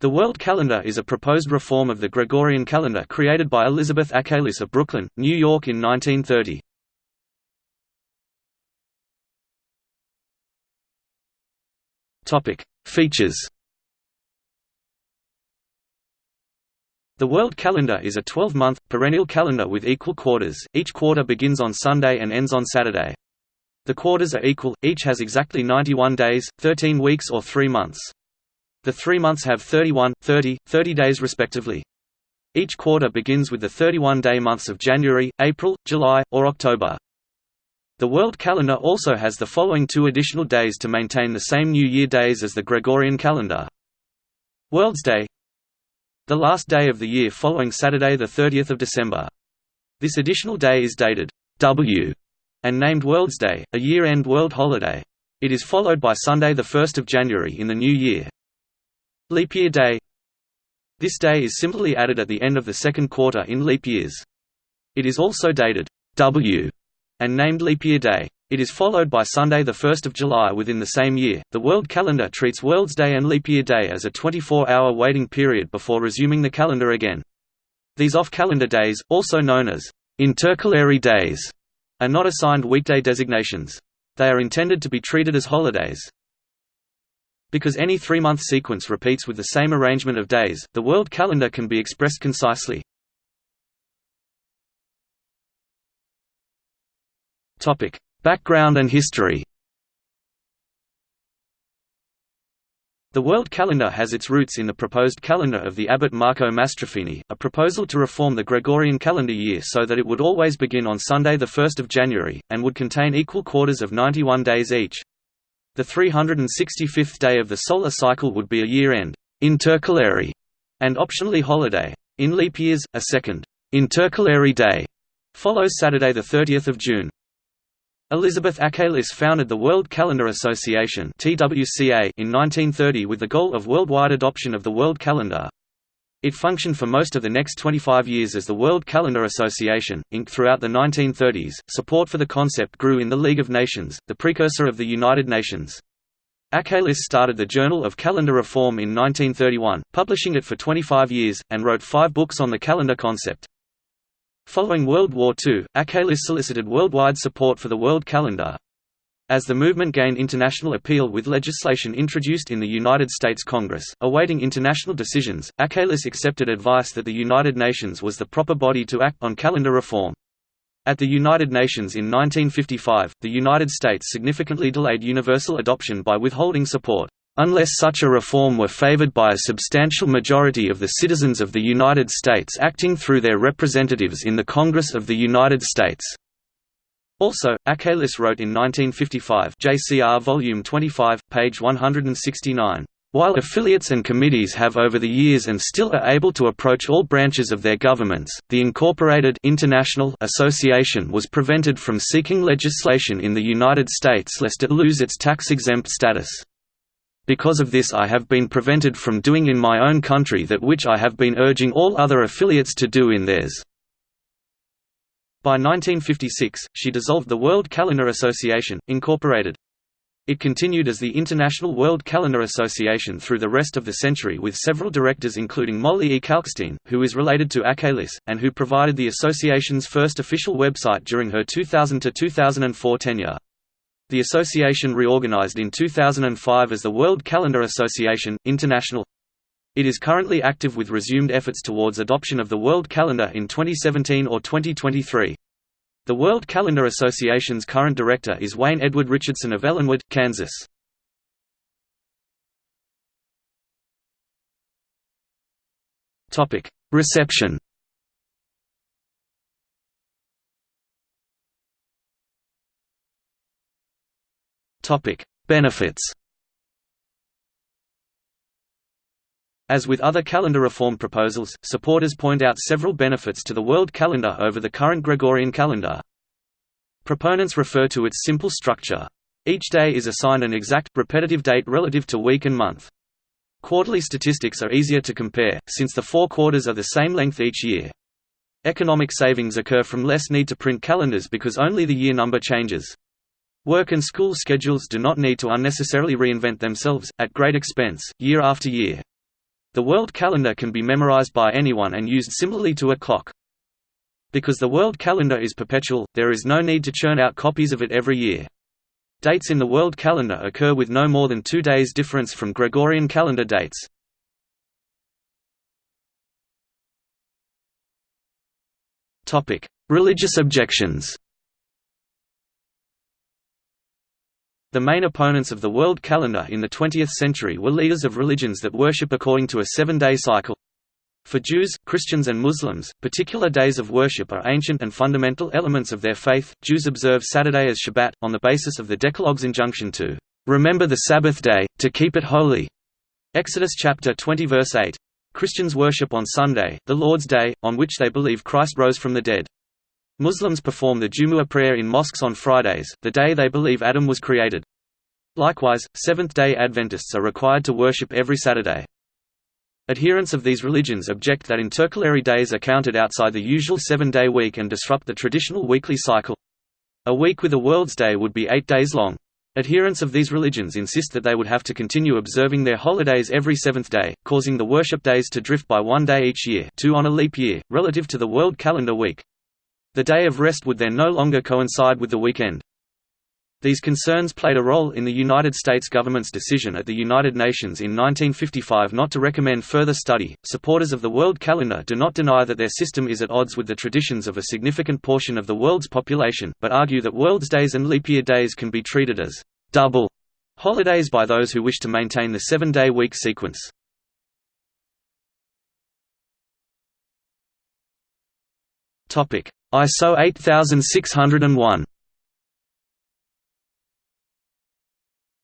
The World Calendar is a proposed reform of the Gregorian calendar created by Elizabeth Achelis of Brooklyn, New York in 1930. Features The World Calendar is a 12-month, perennial calendar with equal quarters, each quarter begins on Sunday and ends on Saturday. The quarters are equal, each has exactly 91 days, 13 weeks or 3 months. The three months have 31, 30, 30 days respectively. Each quarter begins with the 31-day months of January, April, July, or October. The world calendar also has the following two additional days to maintain the same New Year days as the Gregorian calendar. World's Day the last day of the year following Saturday 30 December. This additional day is dated W and named World's Day, a year-end world holiday. It is followed by Sunday 1 January in the new year. Leap Year Day This day is simply added at the end of the second quarter in leap years. It is also dated W and named Leap Year Day. It is followed by Sunday 1 July within the same year. The world calendar treats World's Day and Leap Year Day as a 24-hour waiting period before resuming the calendar again. These off-calendar days, also known as intercalary days, are not assigned weekday designations. They are intended to be treated as holidays. Because any three-month sequence repeats with the same arrangement of days, the world calendar can be expressed concisely. Background and history The world calendar has its roots in the proposed calendar of the abbot Marco Mastrofini, a proposal to reform the Gregorian calendar year so that it would always begin on Sunday 1 January, and would contain equal quarters of 91 days each. The 365th day of the solar cycle would be a year-end intercalary, and optionally holiday. In leap years, a second intercalary day follows Saturday 30 June. Elizabeth Achelis founded the World Calendar Association in 1930 with the goal of worldwide adoption of the world calendar. It functioned for most of the next 25 years as the World Calendar Association, Inc. Throughout the 1930s, support for the concept grew in the League of Nations, the precursor of the United Nations. Achelis started the Journal of Calendar Reform in 1931, publishing it for 25 years, and wrote five books on the calendar concept. Following World War II, Achelis solicited worldwide support for the world calendar. As the movement gained international appeal with legislation introduced in the United States Congress, awaiting international decisions, Achelis accepted advice that the United Nations was the proper body to act on calendar reform. At the United Nations in 1955, the United States significantly delayed universal adoption by withholding support unless such a reform were favored by a substantial majority of the citizens of the United States acting through their representatives in the Congress of the United States. Also, Achelis wrote in 1955 JCR Volume 25, page 169. While affiliates and committees have over the years and still are able to approach all branches of their governments, the Incorporated International Association was prevented from seeking legislation in the United States lest it lose its tax-exempt status. Because of this I have been prevented from doing in my own country that which I have been urging all other affiliates to do in theirs." By 1956, she dissolved the World Calendar Association, Incorporated. It continued as the International World Calendar Association through the rest of the century with several directors including Molly E. Kalkstein, who is related to Achelis, and who provided the association's first official website during her 2000–2004 tenure. The association reorganized in 2005 as the World Calendar Association, International. It is currently active with resumed efforts towards adoption of the World Calendar in 2017 or 2023. The World Calendar Association's current director is Wayne Edward Richardson of Ellenwood, Kansas. Reception Benefits As with other calendar reform proposals, supporters point out several benefits to the world calendar over the current Gregorian calendar. Proponents refer to its simple structure. Each day is assigned an exact, repetitive date relative to week and month. Quarterly statistics are easier to compare, since the four quarters are the same length each year. Economic savings occur from less need to print calendars because only the year number changes. Work and school schedules do not need to unnecessarily reinvent themselves, at great expense, year after year. The world calendar can be memorized by anyone and used similarly to a clock. Because the world calendar is perpetual, there is no need to churn out copies of it every year. Dates in the world calendar occur with no more than two days difference from Gregorian calendar dates. Religious objections The main opponents of the world calendar in the 20th century were leaders of religions that worship according to a seven-day cycle. For Jews, Christians and Muslims, particular days of worship are ancient and fundamental elements of their faith. Jews observe Saturday as Shabbat, on the basis of the Decalogue's injunction to remember the Sabbath day, to keep it holy. Exodus chapter 20 verse 8. Christians worship on Sunday, the Lord's Day, on which they believe Christ rose from the dead. Muslims perform the Jumu'ah prayer in mosques on Fridays, the day they believe Adam was created. Likewise, Seventh-day Adventists are required to worship every Saturday. Adherents of these religions object that intercalary days are counted outside the usual seven-day week and disrupt the traditional weekly cycle. A week with a World's Day would be eight days long. Adherents of these religions insist that they would have to continue observing their holidays every seventh day, causing the worship days to drift by one day each year two on a leap year, relative to the world calendar week. The day of rest would then no longer coincide with the weekend. These concerns played a role in the United States government's decision at the United Nations in 1955 not to recommend further study. Supporters of the world calendar do not deny that their system is at odds with the traditions of a significant portion of the world's population, but argue that world's days and leap year days can be treated as double holidays by those who wish to maintain the seven-day week sequence. ISO 8601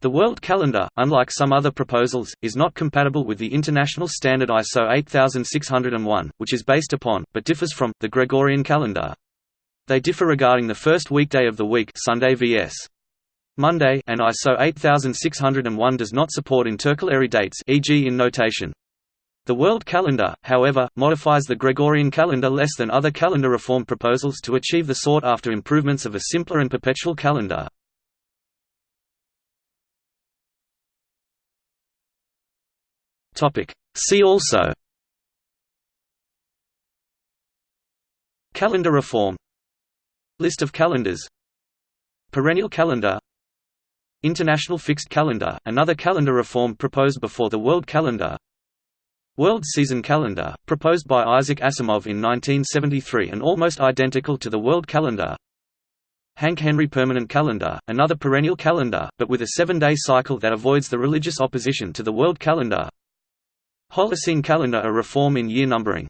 The world calendar, unlike some other proposals, is not compatible with the international standard ISO 8601, which is based upon, but differs from, the Gregorian calendar. They differ regarding the first weekday of the week Sunday vs. Monday and ISO 8601 does not support intercalary dates e.g. in notation. The world calendar, however, modifies the Gregorian calendar less than other calendar reform proposals to achieve the sought-after improvements of a simpler and perpetual calendar. See also. Calendar reform. List of calendars. Perennial calendar. International fixed calendar, another calendar reform proposed before the world calendar World season calendar, proposed by Isaac Asimov in 1973 and almost identical to the world calendar. Hanke Henry Permanent Calendar, another perennial calendar, but with a seven-day cycle that avoids the religious opposition to the world calendar. Holocene calendar a reform in year numbering